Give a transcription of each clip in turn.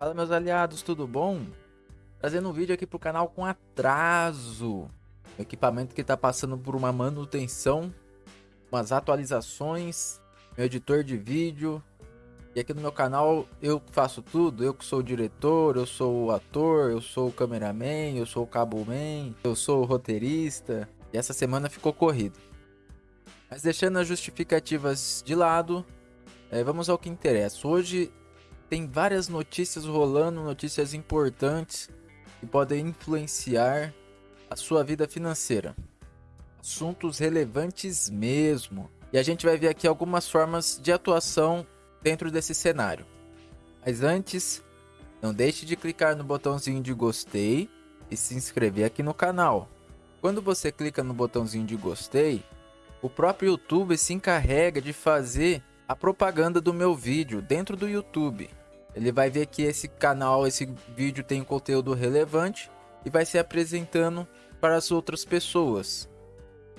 Fala meus aliados, tudo bom? Trazendo um vídeo aqui pro canal com atraso. O equipamento que tá passando por uma manutenção, umas atualizações, meu editor de vídeo. E aqui no meu canal eu faço tudo, eu que sou o diretor, eu sou o ator, eu sou o cameraman, eu sou o cableman, eu sou o roteirista. E essa semana ficou corrido. Mas deixando as justificativas de lado, é, vamos ao que interessa. Hoje tem várias notícias rolando, notícias importantes que podem influenciar a sua vida financeira. Assuntos relevantes mesmo. E a gente vai ver aqui algumas formas de atuação dentro desse cenário. Mas antes, não deixe de clicar no botãozinho de gostei e se inscrever aqui no canal. Quando você clica no botãozinho de gostei, o próprio YouTube se encarrega de fazer a propaganda do meu vídeo dentro do YouTube. Ele vai ver que esse canal, esse vídeo tem um conteúdo relevante e vai se apresentando para as outras pessoas.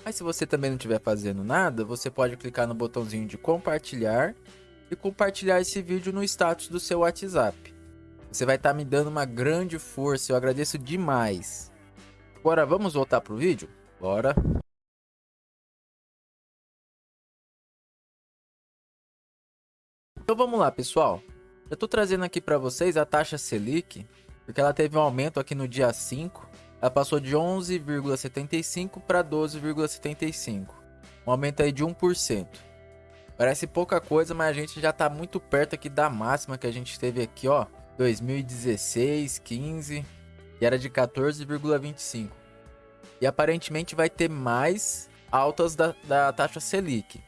Mas se você também não estiver fazendo nada, você pode clicar no botãozinho de compartilhar e compartilhar esse vídeo no status do seu WhatsApp. Você vai estar tá me dando uma grande força, eu agradeço demais. Agora vamos voltar para o vídeo? Bora! Então vamos lá pessoal, eu estou trazendo aqui para vocês a taxa Selic, porque ela teve um aumento aqui no dia 5. Ela passou de 11,75 para 12,75. Um aumento aí de 1%. Parece pouca coisa, mas a gente já está muito perto aqui da máxima que a gente teve aqui, ó. 2016, 15, e era de 14,25. E aparentemente vai ter mais altas da, da taxa Selic.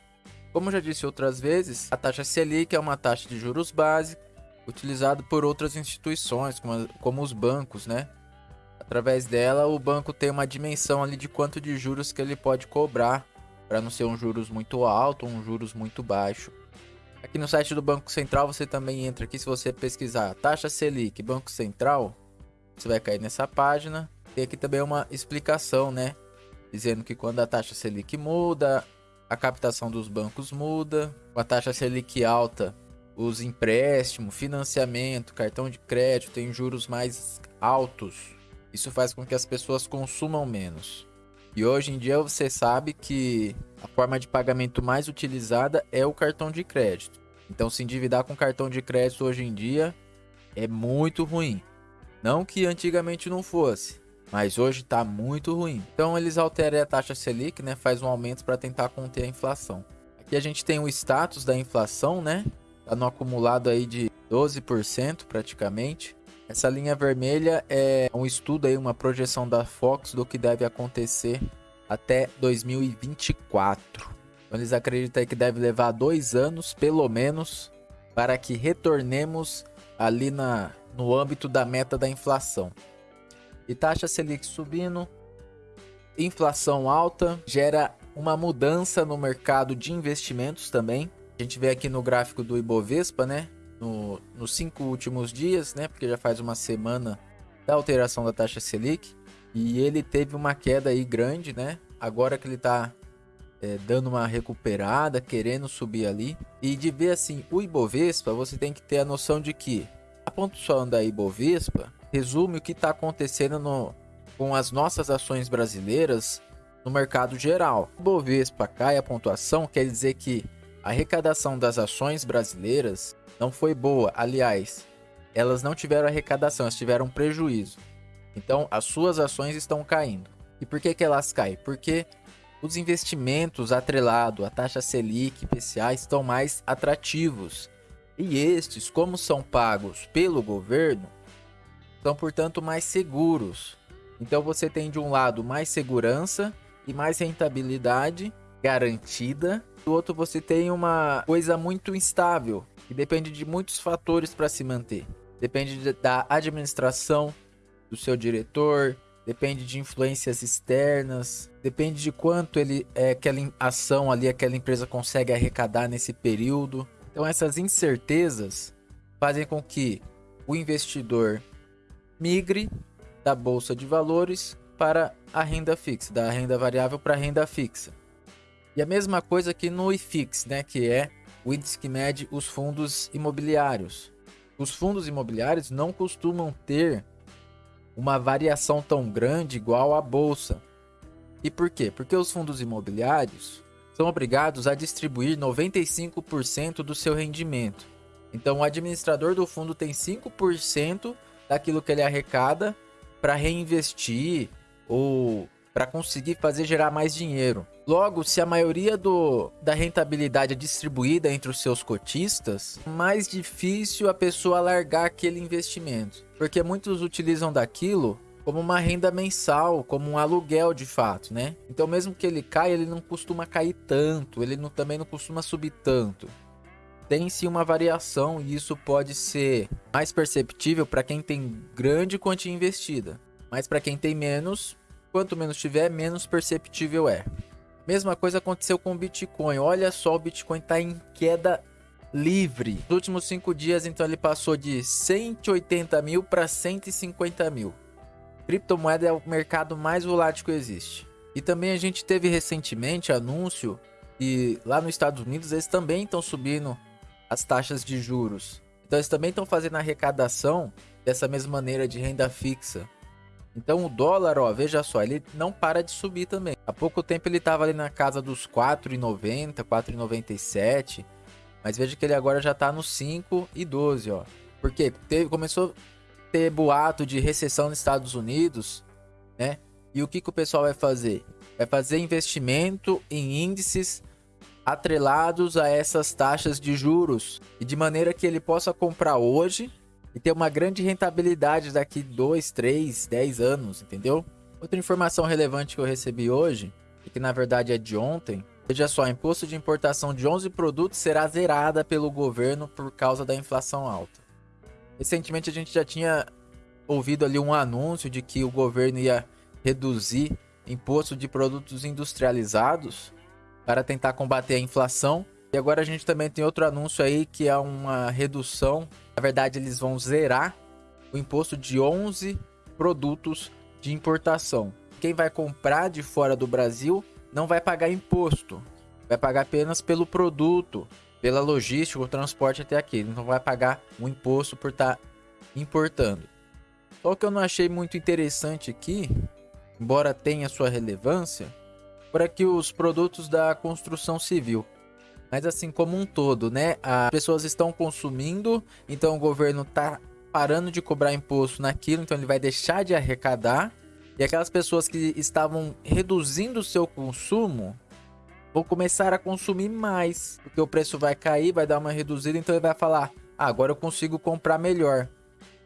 Como já disse outras vezes, a taxa Selic é uma taxa de juros básica utilizado por outras instituições, como, como os bancos, né? Através dela, o banco tem uma dimensão ali de quanto de juros que ele pode cobrar, para não ser um juros muito alto ou um juros muito baixo. Aqui no site do Banco Central você também entra aqui, se você pesquisar taxa Selic Banco Central, você vai cair nessa página. Tem aqui também uma explicação, né? Dizendo que quando a taxa Selic muda, a captação dos bancos muda. Com a taxa Selic alta, os empréstimos, financiamento, cartão de crédito têm juros mais altos. Isso faz com que as pessoas consumam menos. E hoje em dia você sabe que a forma de pagamento mais utilizada é o cartão de crédito. Então se endividar com cartão de crédito hoje em dia é muito ruim. Não que antigamente não fosse, mas hoje está muito ruim. Então eles alteram a taxa Selic, né, faz um aumento para tentar conter a inflação. Aqui a gente tem o status da inflação, né? Tá no acumulado aí de 12% praticamente. Essa linha vermelha é um estudo aí, uma projeção da Fox do que deve acontecer até 2024. Então eles acreditam que deve levar dois anos, pelo menos, para que retornemos ali na, no âmbito da meta da inflação. E taxa Selic subindo, inflação alta, gera uma mudança no mercado de investimentos também. A gente vê aqui no gráfico do Ibovespa, né? No, nos cinco últimos dias, né? Porque já faz uma semana da alteração da taxa Selic. E ele teve uma queda aí grande, né? Agora que ele tá é, dando uma recuperada, querendo subir ali. E de ver assim, o Ibovespa, você tem que ter a noção de que a pontuação da Ibovespa resume o que está acontecendo no, com as nossas ações brasileiras no mercado geral. O Ibovespa cai a pontuação, quer dizer que a arrecadação das ações brasileiras não foi boa. Aliás, elas não tiveram arrecadação, elas tiveram prejuízo. Então, as suas ações estão caindo. E por que, que elas caem? Porque os investimentos atrelados à taxa Selic, IPCA, estão mais atrativos. E estes, como são pagos pelo governo, são, portanto, mais seguros. Então, você tem de um lado mais segurança e mais rentabilidade garantida do outro você tem uma coisa muito instável, que depende de muitos fatores para se manter. Depende de, da administração do seu diretor, depende de influências externas, depende de quanto ele é, aquela ação ali, aquela empresa consegue arrecadar nesse período. Então essas incertezas fazem com que o investidor migre da bolsa de valores para a renda fixa, da renda variável para a renda fixa. E a mesma coisa aqui no IFIX, né, que é o índice que mede os fundos imobiliários. os fundos imobiliários não costumam ter uma variação tão grande igual a bolsa. E por quê? Porque os fundos imobiliários são obrigados a distribuir 95% do seu rendimento. Então, o administrador do fundo tem 5% daquilo que ele arrecada para reinvestir ou para conseguir fazer gerar mais dinheiro. Logo, se a maioria do, da rentabilidade é distribuída entre os seus cotistas, mais difícil a pessoa largar aquele investimento. Porque muitos utilizam daquilo como uma renda mensal, como um aluguel de fato, né? Então mesmo que ele caia, ele não costuma cair tanto, ele não, também não costuma subir tanto. Tem sim uma variação e isso pode ser mais perceptível para quem tem grande quantia investida. Mas para quem tem menos, Quanto menos tiver, menos perceptível é. Mesma coisa aconteceu com o Bitcoin. Olha só, o Bitcoin está em queda livre. Nos últimos cinco dias, então, ele passou de 180 mil para 150 mil. Criptomoeda é o mercado mais volátil que existe. E também a gente teve recentemente anúncio que lá nos Estados Unidos eles também estão subindo as taxas de juros. Então eles também estão fazendo arrecadação dessa mesma maneira de renda fixa. Então o dólar, ó, veja só, ele não para de subir também. Há pouco tempo ele estava ali na casa dos 4,90, 4,97. Mas veja que ele agora já está nos 5,12, ó. Porque teve, começou a ter boato de recessão nos Estados Unidos, né? E o que, que o pessoal vai fazer? Vai fazer investimento em índices atrelados a essas taxas de juros. E de maneira que ele possa comprar hoje e ter uma grande rentabilidade daqui 2, 3, 10 anos, entendeu? Outra informação relevante que eu recebi hoje, e que na verdade é de ontem, veja só, imposto de importação de 11 produtos será zerada pelo governo por causa da inflação alta. Recentemente a gente já tinha ouvido ali um anúncio de que o governo ia reduzir imposto de produtos industrializados para tentar combater a inflação. E agora a gente também tem outro anúncio aí que é uma redução na verdade, eles vão zerar o imposto de 11 produtos de importação. Quem vai comprar de fora do Brasil não vai pagar imposto. Vai pagar apenas pelo produto, pela logística, o transporte até aqui. Ele não vai pagar um imposto por estar tá importando. Só que eu não achei muito interessante aqui, embora tenha sua relevância, para que os produtos da construção civil mas assim como um todo, né? As pessoas estão consumindo, então o governo tá parando de cobrar imposto naquilo, então ele vai deixar de arrecadar. E aquelas pessoas que estavam reduzindo o seu consumo vão começar a consumir mais, porque o preço vai cair, vai dar uma reduzida, então ele vai falar: ah, agora eu consigo comprar melhor.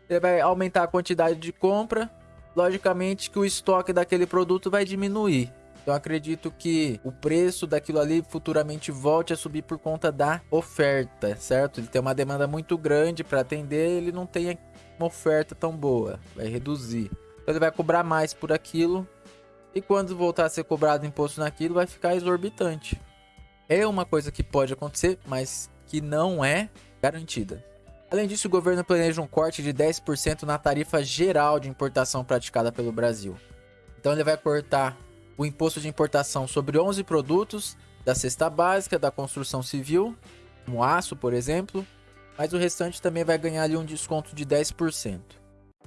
Ele vai aumentar a quantidade de compra, logicamente que o estoque daquele produto vai diminuir. Então acredito que o preço daquilo ali futuramente volte a subir por conta da oferta, certo? Ele tem uma demanda muito grande para atender, ele não tem uma oferta tão boa, vai reduzir. Então ele vai cobrar mais por aquilo e quando voltar a ser cobrado imposto naquilo vai ficar exorbitante. É uma coisa que pode acontecer, mas que não é garantida. Além disso, o governo planeja um corte de 10% na tarifa geral de importação praticada pelo Brasil. Então ele vai cortar o imposto de importação sobre 11 produtos da cesta básica da construção civil, como aço, por exemplo, mas o restante também vai ganhar ali um desconto de 10%.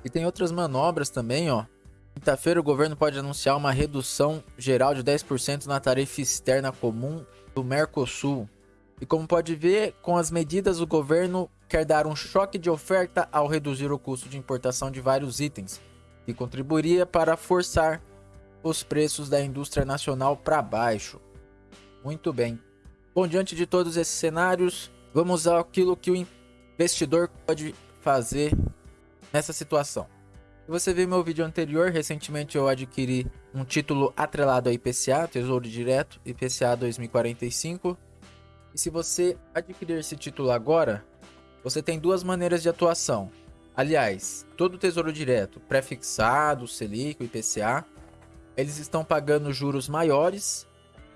E tem outras manobras também, ó. Quinta-feira o governo pode anunciar uma redução geral de 10% na tarifa externa comum do Mercosul. E como pode ver, com as medidas o governo quer dar um choque de oferta ao reduzir o custo de importação de vários itens, que contribuiria para forçar os preços da indústria nacional para baixo. Muito bem. Bom, diante de todos esses cenários, vamos àquilo que o investidor pode fazer nessa situação. Se você viu meu vídeo anterior, recentemente eu adquiri um título atrelado a IPCA, Tesouro Direto, IPCA 2045. E se você adquirir esse título agora, você tem duas maneiras de atuação. Aliás, todo Tesouro Direto, pré-fixado, Selic, IPCA, eles estão pagando juros maiores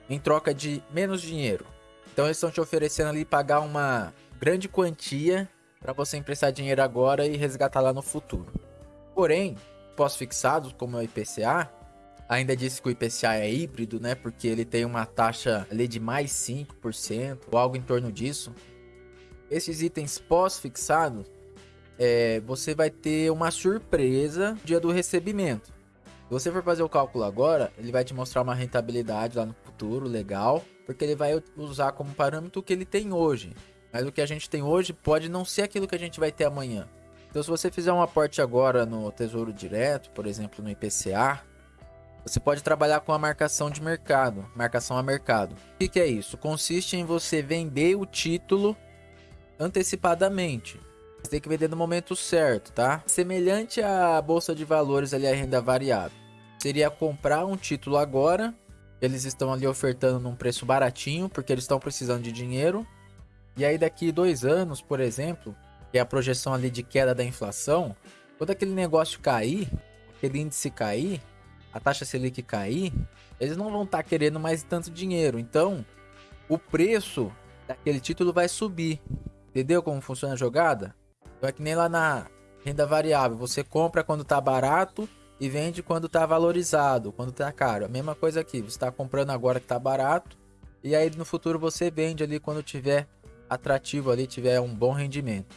em troca de menos dinheiro. Então eles estão te oferecendo ali pagar uma grande quantia para você emprestar dinheiro agora e resgatar lá no futuro. Porém, pós-fixados, como é o IPCA, ainda disse que o IPCA é híbrido, né? Porque ele tem uma taxa ali de mais 5% ou algo em torno disso. Esses itens pós-fixados é, você vai ter uma surpresa no dia do recebimento. Se você for fazer o cálculo agora, ele vai te mostrar uma rentabilidade lá no futuro, legal, porque ele vai usar como parâmetro o que ele tem hoje. Mas o que a gente tem hoje pode não ser aquilo que a gente vai ter amanhã. Então, se você fizer um aporte agora no Tesouro Direto, por exemplo, no IPCA, você pode trabalhar com a marcação de mercado, marcação a mercado. O que, é isso? Consiste em você vender o título antecipadamente. Você tem que vender no momento certo, tá? Semelhante à bolsa de valores ali, a renda variável. Seria comprar um título agora. Eles estão ali ofertando num preço baratinho, porque eles estão precisando de dinheiro. E aí daqui dois anos, por exemplo, que é a projeção ali de queda da inflação, quando aquele negócio cair, aquele índice cair, a taxa Selic cair, eles não vão estar tá querendo mais tanto dinheiro. Então, o preço daquele título vai subir. Entendeu como funciona a jogada? É que nem lá na renda variável. Você compra quando está barato e vende quando está valorizado, quando está caro. A mesma coisa aqui. Você está comprando agora que está barato. E aí no futuro você vende ali quando tiver atrativo ali, tiver um bom rendimento.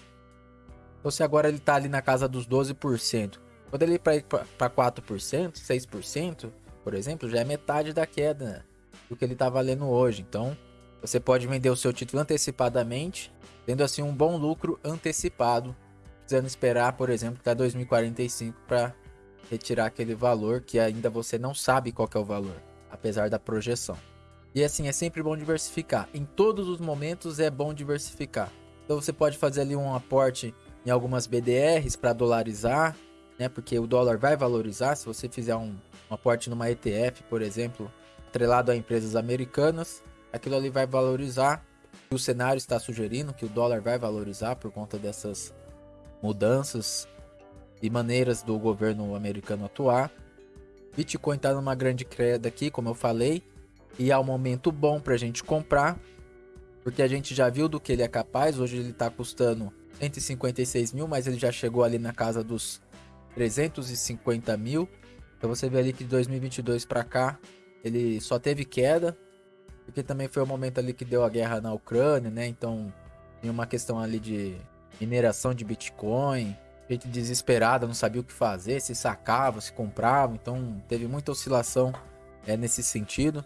Então se agora ele está ali na casa dos 12%. Quando ele ir para 4%, 6%, por exemplo, já é metade da queda do que ele está valendo hoje. Então, você pode vender o seu título antecipadamente, tendo assim um bom lucro antecipado, precisando esperar, por exemplo, até 2045 para retirar aquele valor que ainda você não sabe qual é o valor, apesar da projeção. E assim, é sempre bom diversificar. Em todos os momentos é bom diversificar. Então você pode fazer ali um aporte em algumas BDRs para dolarizar, né? Porque o dólar vai valorizar se você fizer um, um aporte numa ETF, por exemplo, atrelado a empresas americanas, aquilo ali vai valorizar. O cenário está sugerindo que o dólar vai valorizar por conta dessas mudanças e maneiras do governo americano atuar. Bitcoin está numa grande queda aqui, como eu falei, e é um momento bom para a gente comprar, porque a gente já viu do que ele é capaz. Hoje ele está custando 156 mil, mas ele já chegou ali na casa dos 350 mil. Então você vê ali que de 2022 para cá ele só teve queda, porque também foi o momento ali que deu a guerra na Ucrânia, né? Então tinha uma questão ali de mineração de Bitcoin, gente desesperada, não sabia o que fazer, se sacava, se comprava, então teve muita oscilação é, nesse sentido.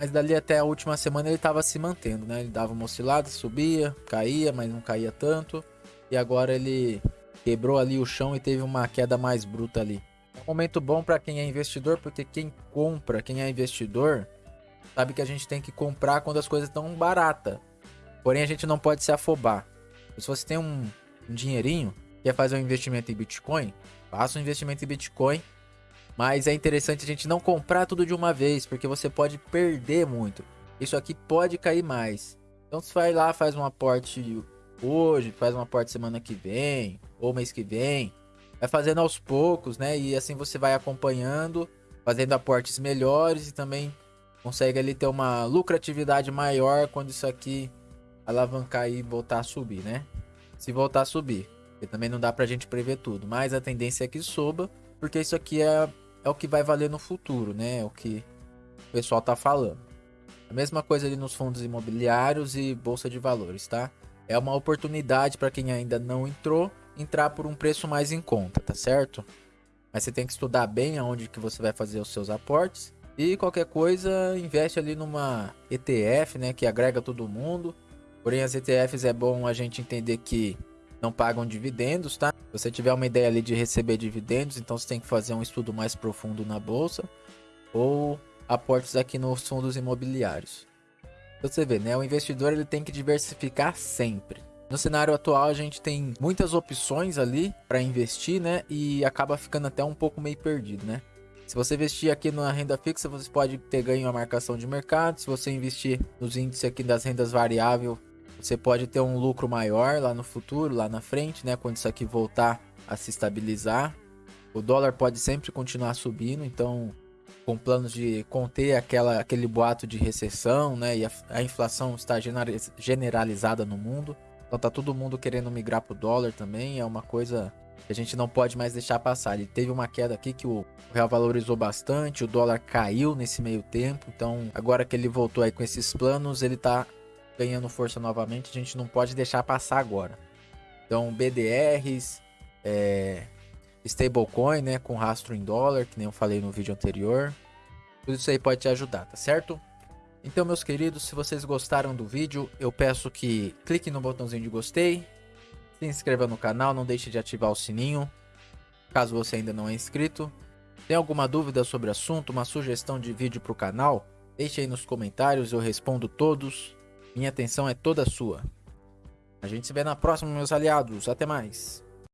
Mas dali até a última semana ele estava se mantendo, né? Ele dava uma oscilada, subia, caía, mas não caía tanto. E agora ele quebrou ali o chão e teve uma queda mais bruta ali. É um momento bom para quem é investidor, porque quem compra, quem é investidor, sabe que a gente tem que comprar quando as coisas estão baratas. Porém, a gente não pode se afobar. Se você tem um, um dinheirinho, quer fazer um investimento em Bitcoin, faça um investimento em Bitcoin. Mas é interessante a gente não comprar tudo de uma vez, porque você pode perder muito. Isso aqui pode cair mais. Então você vai lá, faz um aporte hoje, faz um aporte semana que vem, ou mês que vem. Vai fazendo aos poucos, né? E assim você vai acompanhando, fazendo aportes melhores e também consegue ali ter uma lucratividade maior quando isso aqui alavancar e voltar a subir, né? Se voltar a subir. Porque também não dá pra gente prever tudo, mas a tendência é que suba, porque isso aqui é, é o que vai valer no futuro, né? É o que o pessoal tá falando. A mesma coisa ali nos fundos imobiliários e bolsa de valores, tá? É uma oportunidade para quem ainda não entrou entrar por um preço mais em conta, tá certo? Mas você tem que estudar bem aonde que você vai fazer os seus aportes. E qualquer coisa, investe ali numa ETF, né, que agrega todo mundo. Porém, as ETFs é bom a gente entender que não pagam dividendos, tá? Se você tiver uma ideia ali de receber dividendos, então você tem que fazer um estudo mais profundo na bolsa ou aportes aqui nos fundos imobiliários. Você vê, né? O investidor ele tem que diversificar sempre. No cenário atual, a gente tem muitas opções ali para investir, né? E acaba ficando até um pouco meio perdido, né? Se você investir aqui na renda fixa, você pode ter ganho a marcação de mercado. Se você investir nos índices aqui das rendas variáveis, você pode ter um lucro maior lá no futuro, lá na frente, né? Quando isso aqui voltar a se estabilizar. O dólar pode sempre continuar subindo, então com planos de conter aquela, aquele boato de recessão, né? E a, a inflação está generalizada no mundo. Então tá todo mundo querendo migrar pro dólar também, é uma coisa a gente não pode mais deixar passar. Ele teve uma queda aqui que o real valorizou bastante, o dólar caiu nesse meio tempo, então agora que ele voltou aí com esses planos, ele tá ganhando força novamente, a gente não pode deixar passar agora. Então, BDRs, é, stablecoin, né, com rastro em dólar, que nem eu falei no vídeo anterior. Tudo isso aí pode te ajudar, tá certo? Então, meus queridos, se vocês gostaram do vídeo, eu peço que clique no botãozinho de gostei, se inscreva no canal, não deixe de ativar o sininho, caso você ainda não é inscrito. Tem alguma dúvida sobre o assunto, uma sugestão de vídeo para o canal? Deixe aí nos comentários, eu respondo todos. Minha atenção é toda sua. A gente se vê na próxima, meus aliados. Até mais.